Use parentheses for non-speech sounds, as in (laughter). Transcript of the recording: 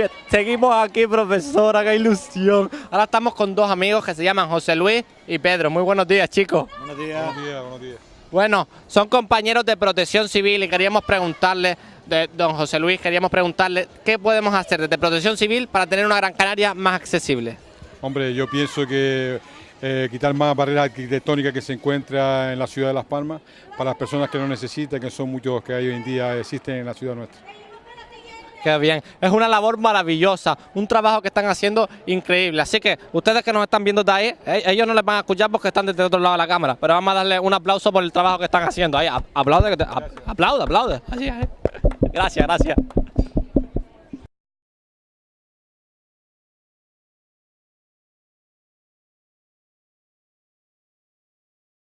(laughs) Seguimos aquí, profesora, qué ilusión. Ahora estamos con dos amigos que se llaman José Luis y Pedro. Muy buenos días, chicos. Buenos días. Buenos días, buenos días. Bueno, son compañeros de protección civil y queríamos preguntarle, de don José Luis, queríamos preguntarle qué podemos hacer desde protección civil para tener una Gran Canaria más accesible. Hombre, yo pienso que eh, quitar más barreras arquitectónicas que se encuentra en la ciudad de Las Palmas para las personas que no necesitan, que son muchos que hoy en día existen en la ciudad nuestra. Qué bien, es una labor maravillosa, un trabajo que están haciendo increíble. Así que ustedes que nos están viendo de ahí, eh, ellos no les van a escuchar porque están desde otro lado de la cámara, pero vamos a darle un aplauso por el trabajo que están haciendo. Ahí, aplaude, aplaude, aplaude. Así, Gracias, gracias.